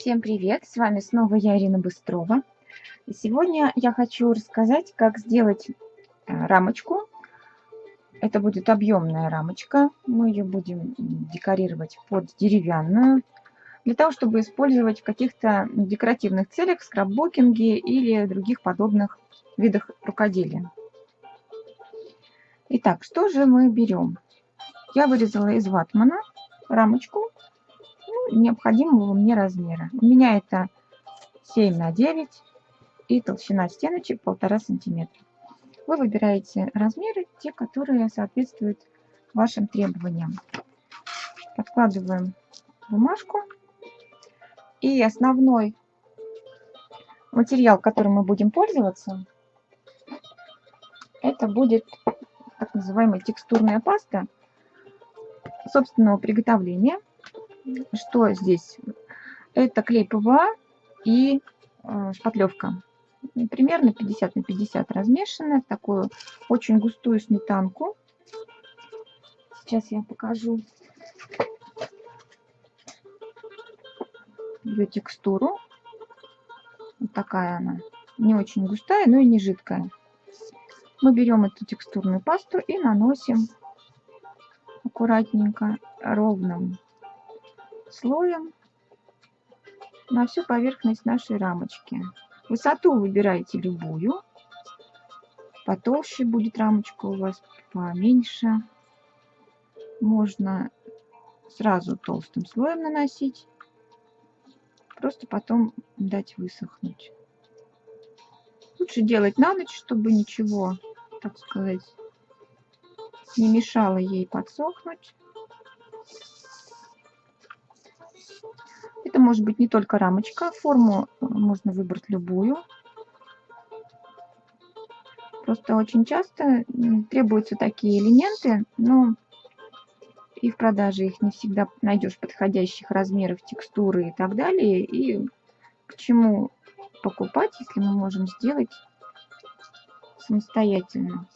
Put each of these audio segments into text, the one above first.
Всем привет! С вами снова я, Ирина Быстрова. И сегодня я хочу рассказать, как сделать э, рамочку. Это будет объемная рамочка. Мы ее будем декорировать под деревянную. Для того, чтобы использовать в каких-то декоративных целях, в скраббукинге или других подобных видах рукоделия. Итак, что же мы берем? Я вырезала из ватмана рамочку необходимого мне размера. У меня это 7 на 9 и толщина стеночек 1,5 сантиметра. Вы выбираете размеры, те, которые соответствуют вашим требованиям. Подкладываем бумажку. И основной материал, которым мы будем пользоваться, это будет так называемая текстурная паста собственного приготовления – что здесь? Это клей ПВА и э, шпатлевка. Примерно 50 на 50 размешанная в такую очень густую сметанку. Сейчас я покажу ее текстуру. Вот такая она. Не очень густая, но и не жидкая. Мы берем эту текстурную пасту и наносим аккуратненько ровным слоем на всю поверхность нашей рамочки. Высоту выбираете любую. Потолще будет рамочка у вас, поменьше. Можно сразу толстым слоем наносить. Просто потом дать высохнуть. Лучше делать на ночь, чтобы ничего, так сказать, не мешало ей подсохнуть. Это может быть не только рамочка, форму э, можно выбрать любую. Просто очень часто требуются такие элементы, но и в продаже их не всегда найдешь подходящих размеров, текстуры и так далее. И к чему покупать, если мы можем сделать самостоятельно.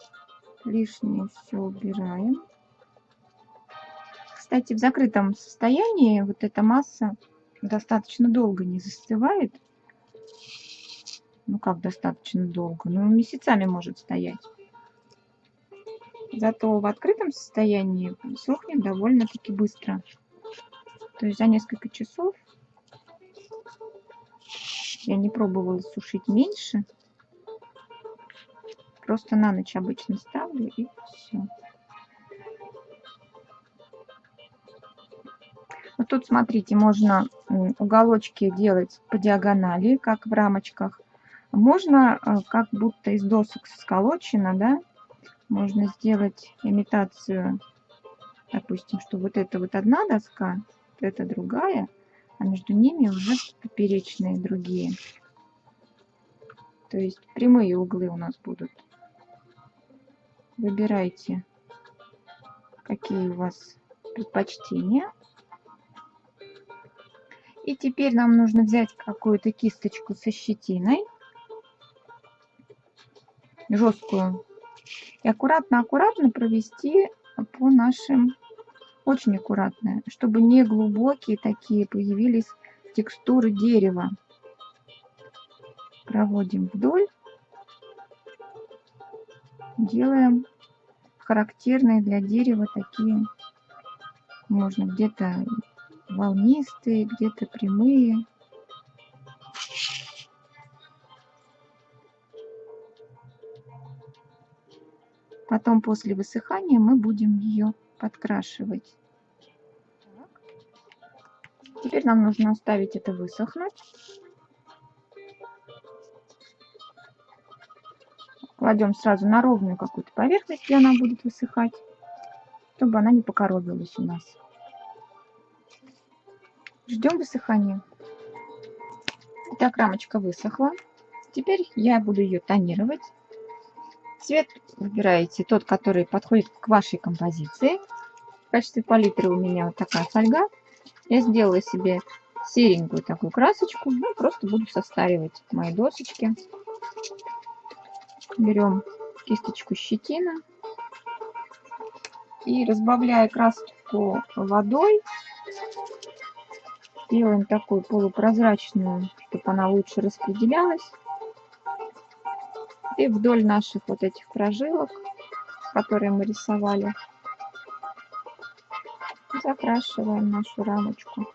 Лишнее все убираем. Кстати, в закрытом состоянии вот эта масса достаточно долго не застывает. Ну как достаточно долго? Ну месяцами может стоять. Зато в открытом состоянии сохнет довольно-таки быстро. То есть за несколько часов я не пробовала сушить меньше. Просто на ночь обычно ставлю и все. Вот тут, смотрите, можно уголочки делать по диагонали, как в рамочках. Можно, э, как будто из досок сколочено, да, можно сделать имитацию, допустим, что вот это вот одна доска, вот это другая, а между ними уже поперечные другие. То есть прямые углы у нас будут. Выбирайте, какие у вас предпочтения. И теперь нам нужно взять какую-то кисточку со щетиной, жесткую, и аккуратно-аккуратно провести по нашим, очень аккуратно, чтобы не глубокие такие появились текстуры дерева. Проводим вдоль, делаем характерные для дерева такие, можно где-то волнистые, где-то прямые. Потом после высыхания мы будем ее подкрашивать. Теперь нам нужно оставить это высохнуть. Кладем сразу на ровную какую-то поверхность, где она будет высыхать, чтобы она не покоробилась у нас. Ждем высыхания. Итак, рамочка высохла. Теперь я буду ее тонировать. Цвет выбираете тот, который подходит к вашей композиции. В качестве палитры у меня вот такая фольга. Я сделала себе серенькую такую красочку. Ну, просто буду состаривать мои досочки. Берем кисточку щетина. И разбавляя краску водой, Делаем такую полупрозрачную, чтобы она лучше распределялась. И вдоль наших вот этих прожилок, которые мы рисовали, закрашиваем нашу рамочку.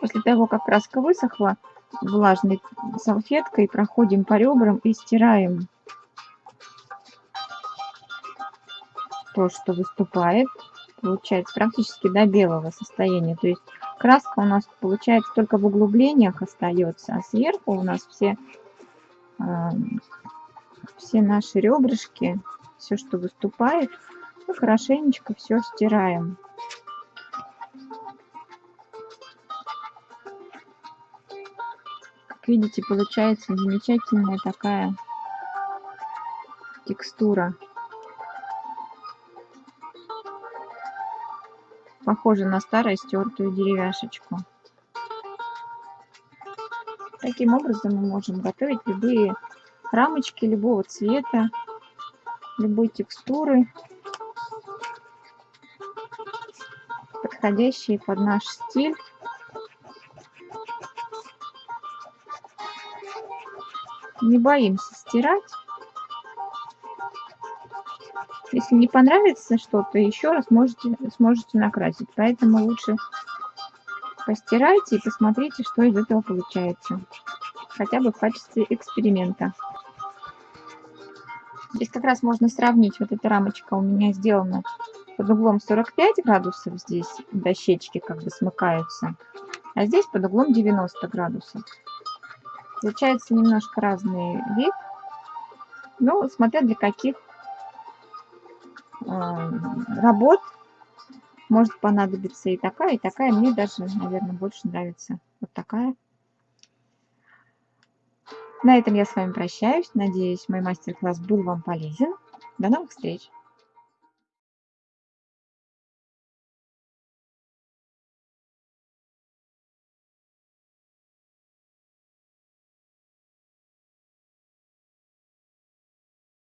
После того, как краска высохла, влажной салфеткой проходим по ребрам и стираем то, что выступает. Получается практически до белого состояния. То есть краска у нас получается только в углублениях остается, а сверху у нас все, э, все наши ребрышки, все, что выступает, мы хорошенечко все стираем. Как видите, получается замечательная такая текстура. Похоже на старую стертую деревяшечку. Таким образом мы можем готовить любые рамочки любого цвета, любой текстуры, подходящие под наш стиль. Не боимся стирать. Если не понравится что-то, еще раз можете, сможете накрасить. Поэтому лучше постирайте и посмотрите, что из этого получается. Хотя бы в качестве эксперимента. Здесь как раз можно сравнить. Вот эта рамочка у меня сделана под углом 45 градусов. Здесь дощечки как бы смыкаются. А здесь под углом 90 градусов. Получается немножко разный вид. Ну, смотря для каких работ может понадобиться и такая, и такая. Мне даже, наверное, больше нравится вот такая. На этом я с вами прощаюсь. Надеюсь, мой мастер-класс был вам полезен. До новых встреч!